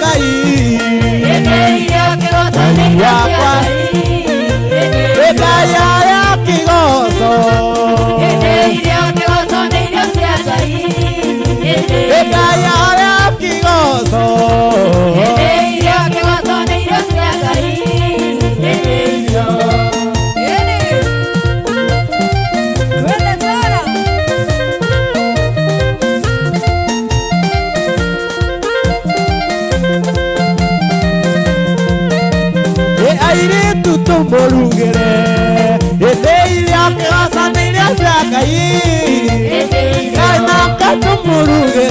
kai. Yekeira kero tane kero. முருகே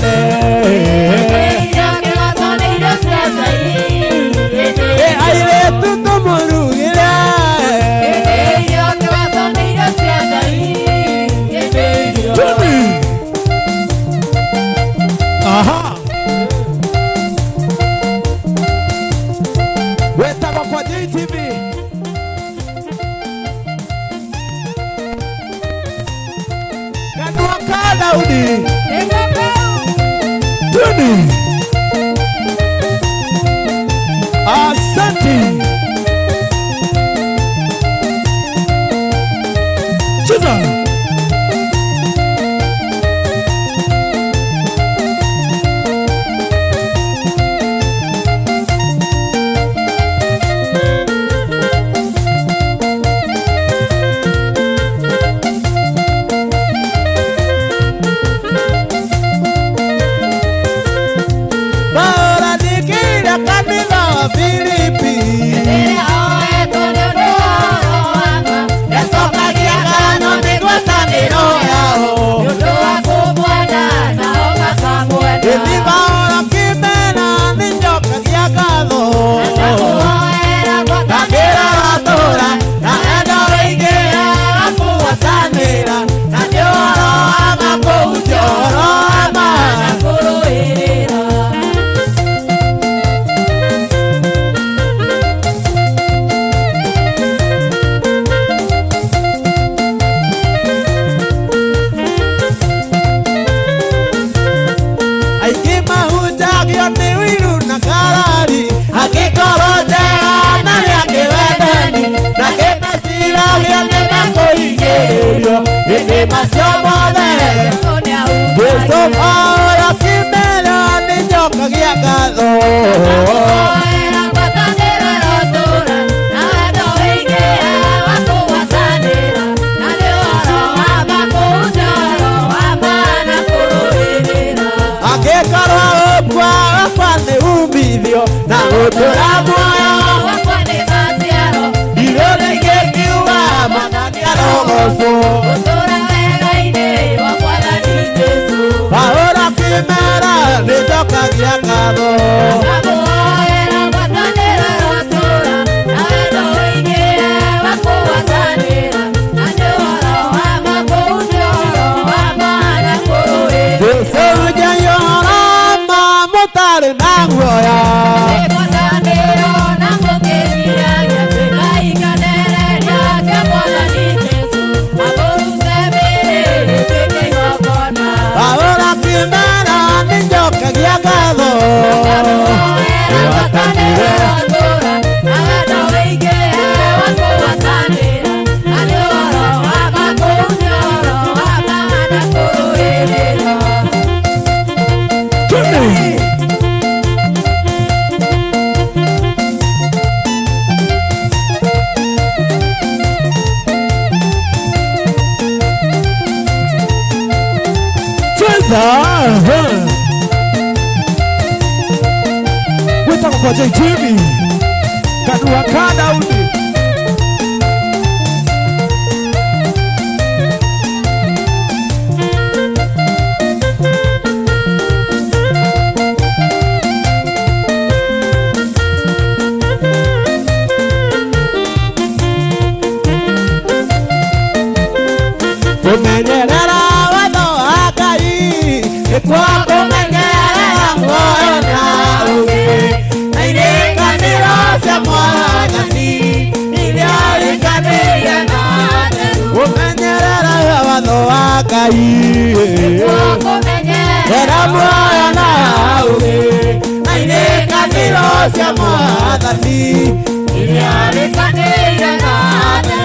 na otora moyo wakwa nĩ maciaro ndiũrĩ ngĩkiuga mananiarwo gũcũ gũtũra wega-inĩ wa mwathani jesu mahũra kĩmera nĩ njokagia ngatho Adoro, adoro. Kumenyerera watho wa Ngai nĩkuo kũmenyerera muoyo na ũgĩ na irĩkanĩro cia Mwathani iria rĩkanĩire na theru. Kũmenyerera watho wa Ngai Era muoyo na ũgĩ na irĩkanĩro cia Mwathani iria rĩkanĩire na theru.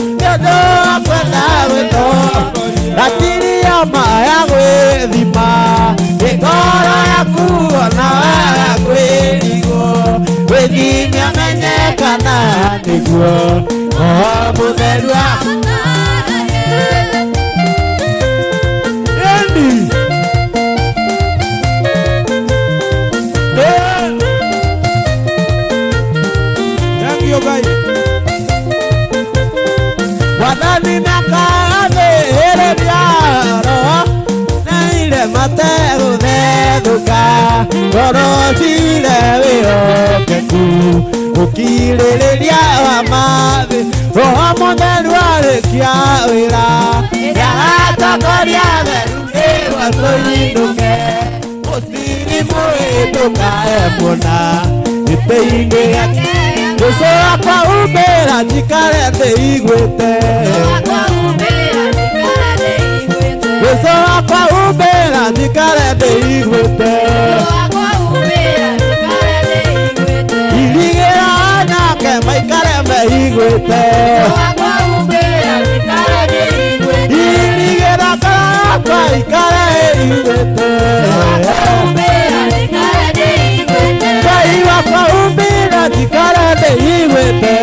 nĩũndũ wa kwenda gwĩtongoria gatiria maya gwĩthima ngoro yaku ona waga kwĩrigwo. Gwĩthimia menyekana nĩguo o mũtheru ukirĩrĩria wa mathĩ roho mũtheru arĩkia wĩra. Ĩrĩa aratongoria theru nĩwa tũnyinũke mũciri mũhĩtũkae mũna. Gĩtĩ-inĩ gĩake Jésù akwa umbĩra njikare thĩ igwĩte Jésù akwa umbĩra njikare thĩ igwĩte igwete inigera karakwa ikara igwete kai bakaumbira tikara igwete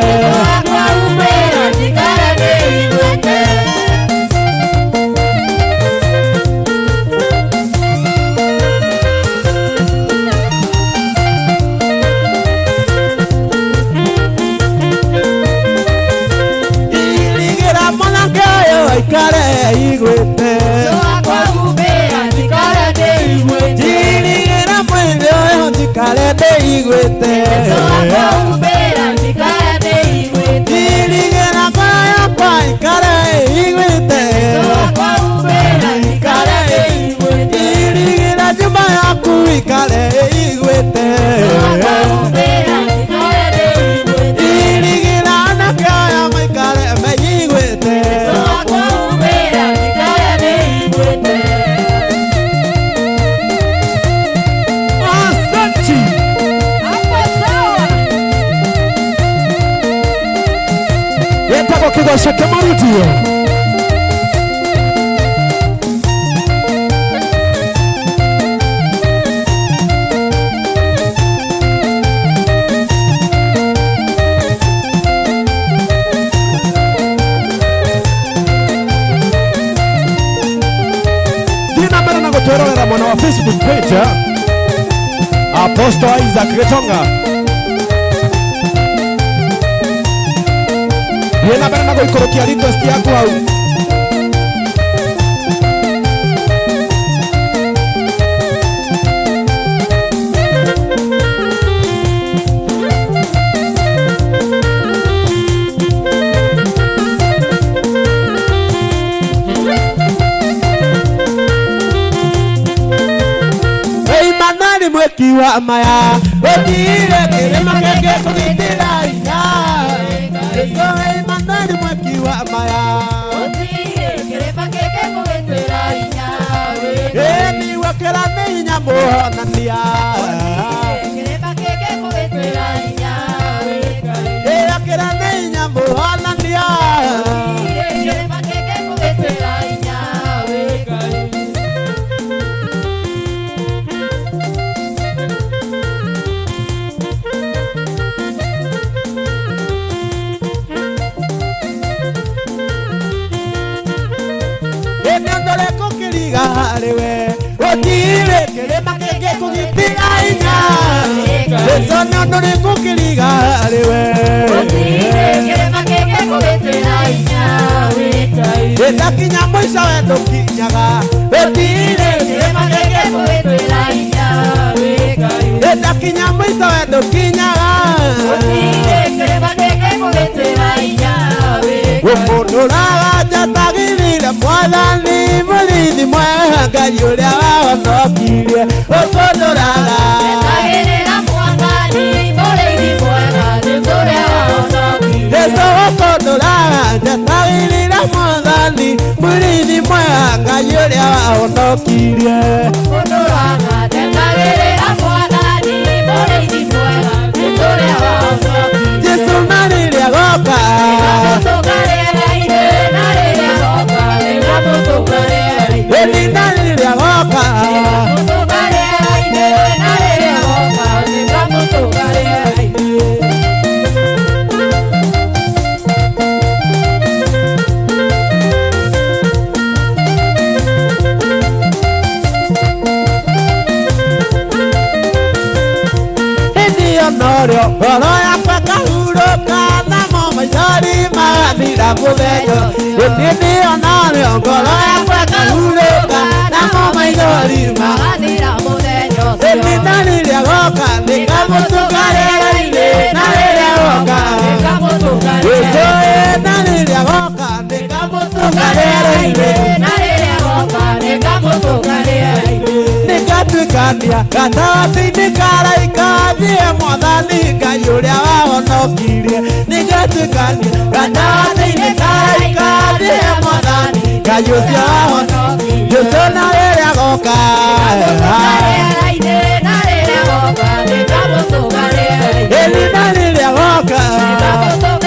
Apostle Isaac Getonga. Thiĩ na mbere na gũikũrũkia request yaku hau mweki wa maya Otire kere makeke kulitira ina. Eso e mandari mweki wa maya Otire kere makeke kulitira ina. Emi wakela meinya muhonania Otire Otire kĩrĩma kĩngĩ kũgitĩra hinya Jesũ nĩondore kũkĩriga harĩwe Ĩtakinya mũico we ndũkinyaga Otire kĩrĩma kĩngĩ Ĩtakinya mũico we umuntu n'abajya atagirira mwathani mũrindi mwega ngai ũrĩa wagocokirie umuntu n'agatagirira mwathani mũrindi mwega ngai ũrĩa wagocokirie jesũ umuntu n'abajya atagirira mwathani mũrindi mwega ngai ũrĩa wagocokirie umuntu nĩngatuĩkania gatagatĩ-inĩ karaika thiĩ mwathani ngai ũrĩa wahonokirie. Nĩngatuĩkania gatagatĩ-inĩ karaika thiĩ mwathani ngai ũcio wahonokirie. Jesũ na rĩrĩa goka. Ĩni na rĩrĩa goka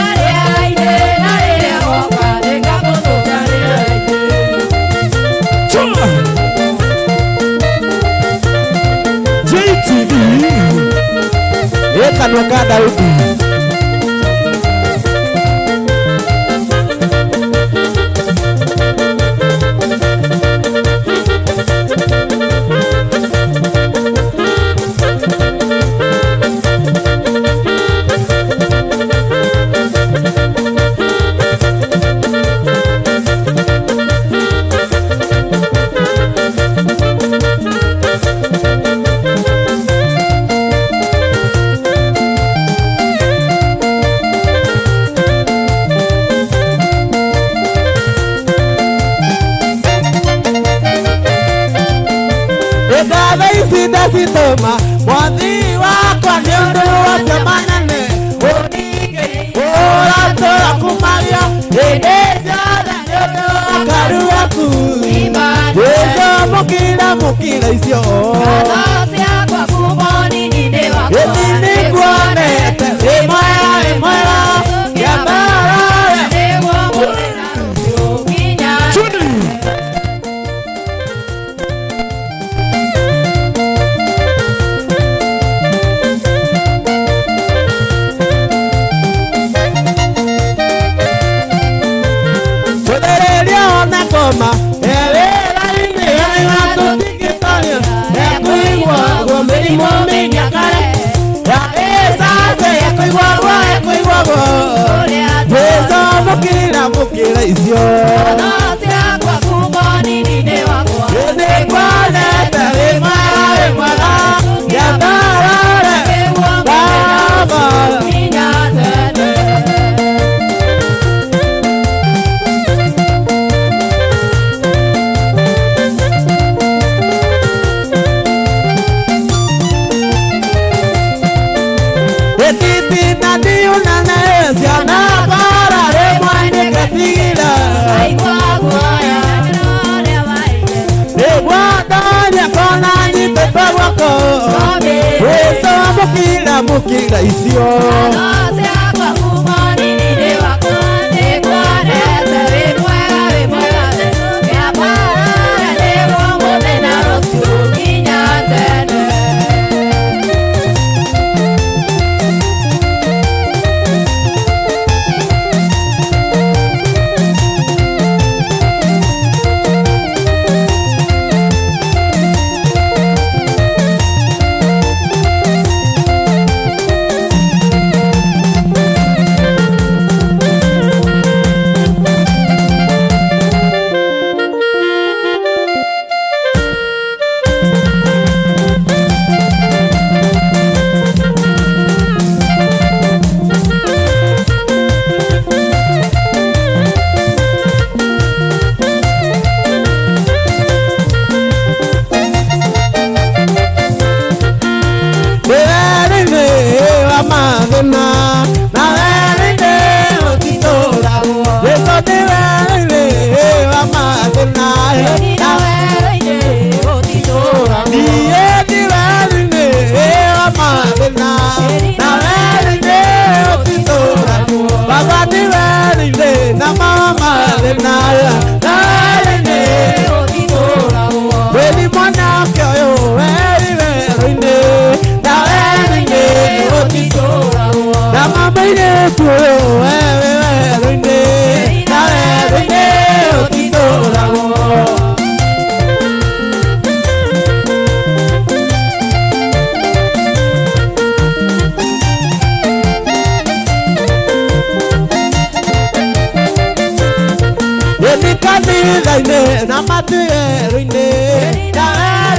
essa jogada eu ma wadhi wakwa nĩ ũndũ wothe manene ũra tũra kumaria hĩndĩ ciothe nĩ ũndũ wakaru waku wĩcomũkĩra mũkĩra icio mũkĩra icio como que traición. Erinde kuro ẹ̀rẹ̀ erinde lára erinde òtítọ́ làwọn. Èmi ká ní ilẹ̀ ilẹ̀ nàmá ti erinde lára.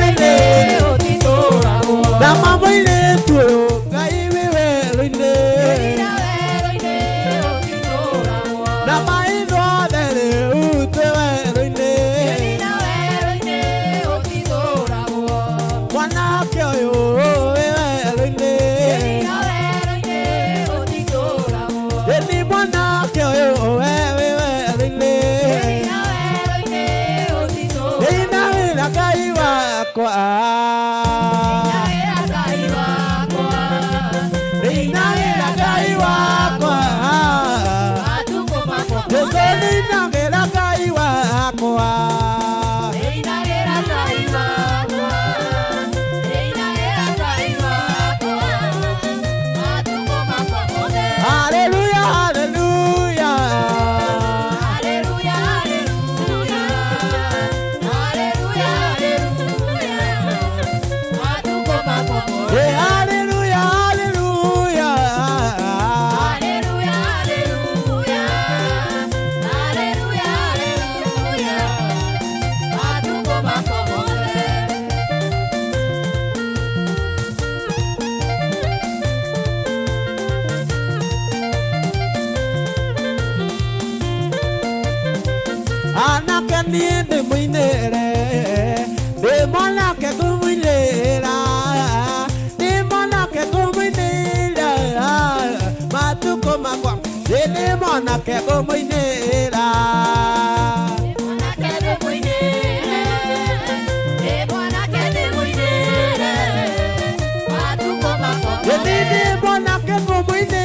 muy de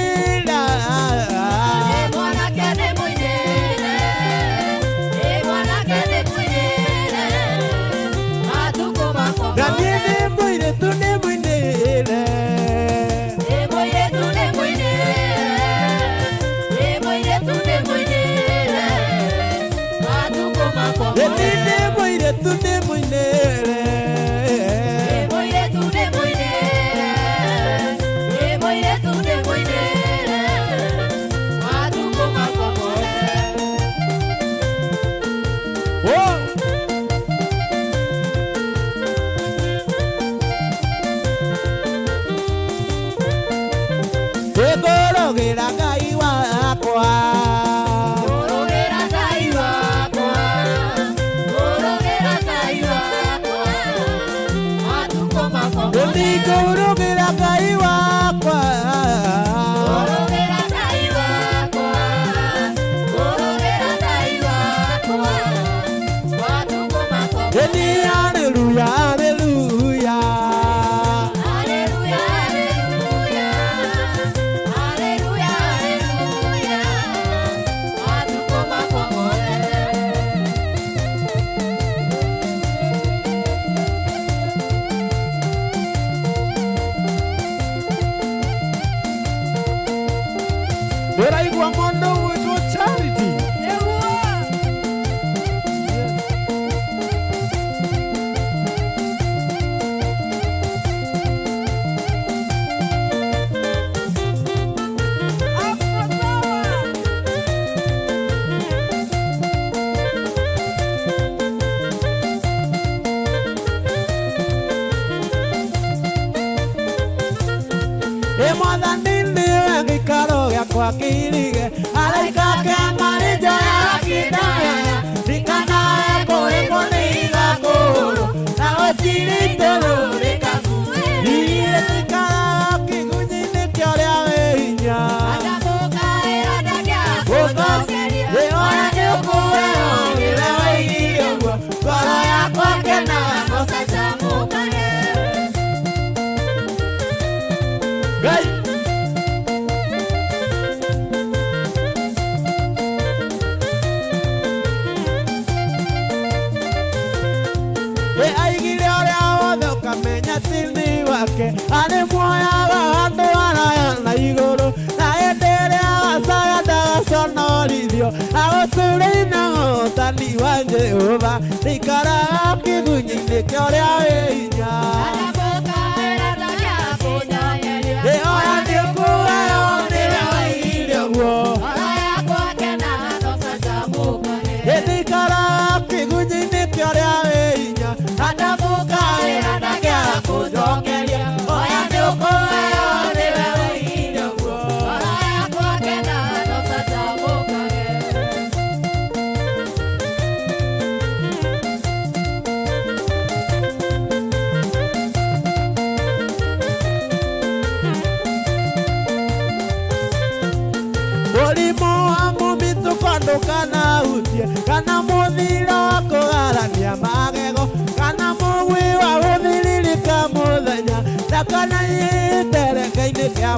ゲラが verai kuvamonda nonarithio agåtåre na hotani wa jehova rä ikaraga kä gunyinä å rä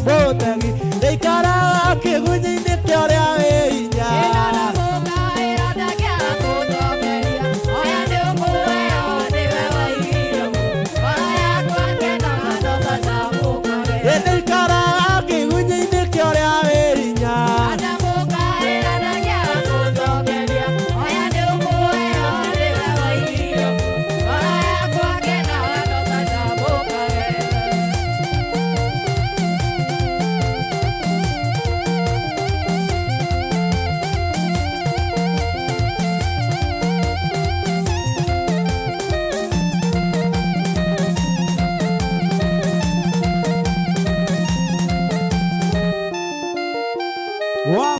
both